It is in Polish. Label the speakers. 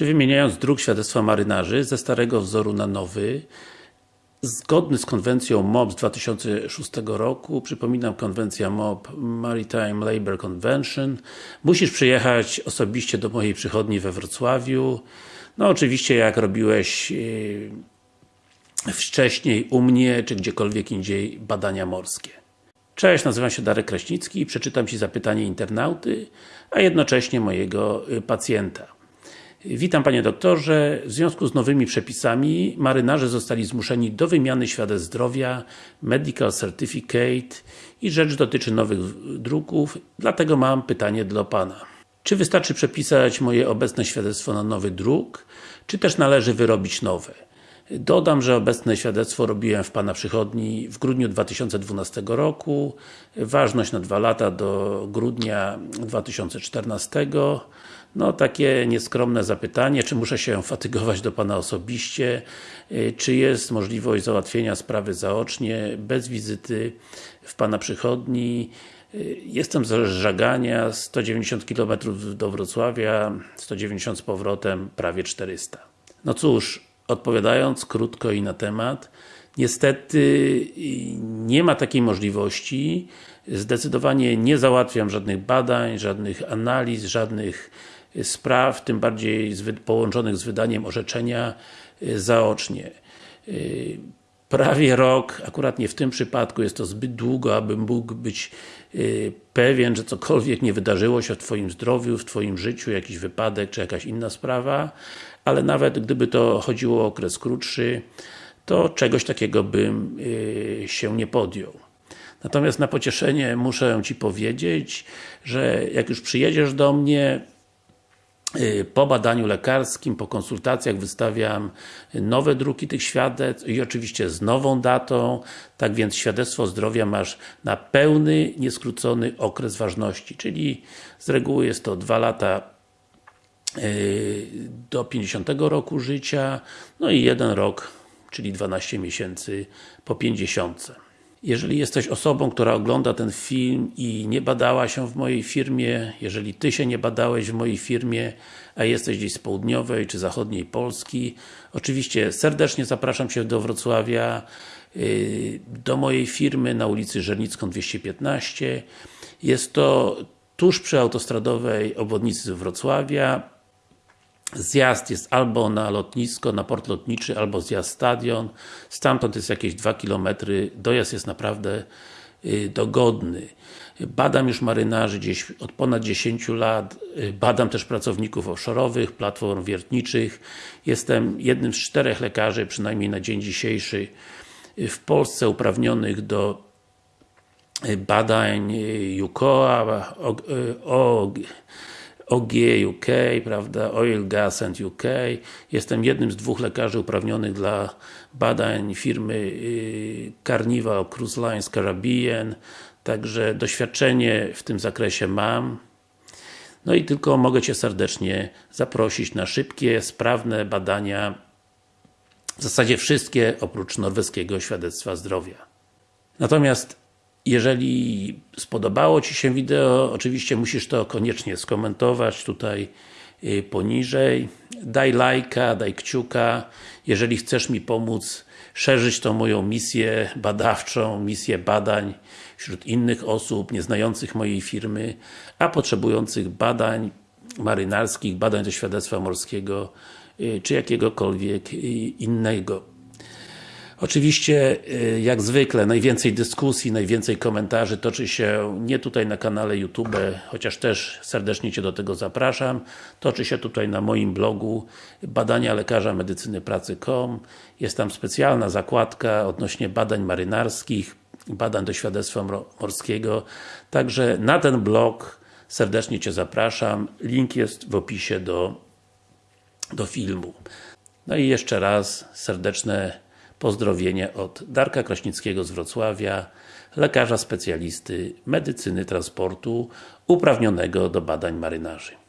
Speaker 1: Czy wymieniając druk świadectwa marynarzy ze starego wzoru na nowy, zgodny z konwencją MOP z 2006 roku, przypominam konwencja MOP Maritime Labour Convention, musisz przyjechać osobiście do mojej przychodni we Wrocławiu. No oczywiście jak robiłeś yy, wcześniej u mnie, czy gdziekolwiek indziej badania morskie. Cześć, nazywam się Darek Kraśnicki i przeczytam Ci zapytanie internauty, a jednocześnie mojego y, pacjenta. Witam Panie Doktorze. W związku z nowymi przepisami marynarze zostali zmuszeni do wymiany świadectw zdrowia, Medical Certificate i rzecz dotyczy nowych druków, dlatego mam pytanie dla Pana. Czy wystarczy przepisać moje obecne świadectwo na nowy druk, czy też należy wyrobić nowe? Dodam, że obecne świadectwo robiłem w Pana przychodni w grudniu 2012 roku. Ważność na dwa lata do grudnia 2014. No takie nieskromne zapytanie, czy muszę się fatygować do Pana osobiście, czy jest możliwość załatwienia sprawy zaocznie, bez wizyty w Pana przychodni. Jestem z Żagania, 190 km do Wrocławia, 190 z powrotem, prawie 400. No cóż, odpowiadając krótko i na temat, niestety nie ma takiej możliwości, zdecydowanie nie załatwiam żadnych badań, żadnych analiz, żadnych spraw, tym bardziej połączonych z wydaniem orzeczenia zaocznie. Prawie rok, akurat nie w tym przypadku, jest to zbyt długo, abym mógł być pewien, że cokolwiek nie wydarzyło się w Twoim zdrowiu, w Twoim życiu, jakiś wypadek, czy jakaś inna sprawa, ale nawet gdyby to chodziło o okres krótszy, to czegoś takiego bym się nie podjął. Natomiast na pocieszenie muszę Ci powiedzieć, że jak już przyjedziesz do mnie, po badaniu lekarskim, po konsultacjach wystawiam nowe druki tych świadectw i oczywiście z nową datą, tak więc świadectwo zdrowia masz na pełny, nieskrócony okres ważności, czyli z reguły jest to 2 lata do 50 roku życia, no i jeden rok, czyli 12 miesięcy po 50. Jeżeli jesteś osobą, która ogląda ten film i nie badała się w mojej firmie, jeżeli Ty się nie badałeś w mojej firmie, a jesteś gdzieś z południowej czy zachodniej Polski, oczywiście serdecznie zapraszam Cię do Wrocławia, y, do mojej firmy na ulicy Żernicką 215. Jest to tuż przy autostradowej obwodnicy Wrocławia, Zjazd jest albo na lotnisko, na port lotniczy, albo zjazd stadion. Stamtąd jest jakieś 2 km, dojazd jest naprawdę y, dogodny. Badam już marynarzy gdzieś od ponad 10 lat, y, badam też pracowników offshore'owych, platform wiertniczych. Jestem jednym z czterech lekarzy, przynajmniej na dzień dzisiejszy, y, w Polsce uprawnionych do badań UKOA, OG, OG UK, prawda, Oil, Gas and UK. Jestem jednym z dwóch lekarzy uprawnionych dla badań firmy y, Carnival Cruise Lines Caribbean, także doświadczenie w tym zakresie mam. No i tylko mogę Cię serdecznie zaprosić na szybkie, sprawne badania w zasadzie wszystkie, oprócz norweskiego świadectwa zdrowia. Natomiast jeżeli spodobało Ci się wideo, oczywiście musisz to koniecznie skomentować tutaj y, poniżej. Daj lajka, daj kciuka. Jeżeli chcesz mi pomóc szerzyć tą moją misję badawczą, misję badań wśród innych osób, nieznających mojej firmy, a potrzebujących badań marynarskich, badań do świadectwa morskiego, y, czy jakiegokolwiek y, innego. Oczywiście, y, jak zwykle, najwięcej dyskusji, najwięcej komentarzy toczy się nie tutaj na kanale YouTube, chociaż też serdecznie Cię do tego zapraszam. Toczy się tutaj na moim blogu badania lekarza medycyny pracy.com. Jest tam specjalna zakładka odnośnie badań marynarskich, badań do świadectwa morskiego. Także na ten blog serdecznie Cię zapraszam. Link jest w opisie do, do filmu. No i jeszcze raz serdeczne Pozdrowienie od Darka Kraśnickiego z Wrocławia, lekarza specjalisty medycyny transportu, uprawnionego do badań marynarzy.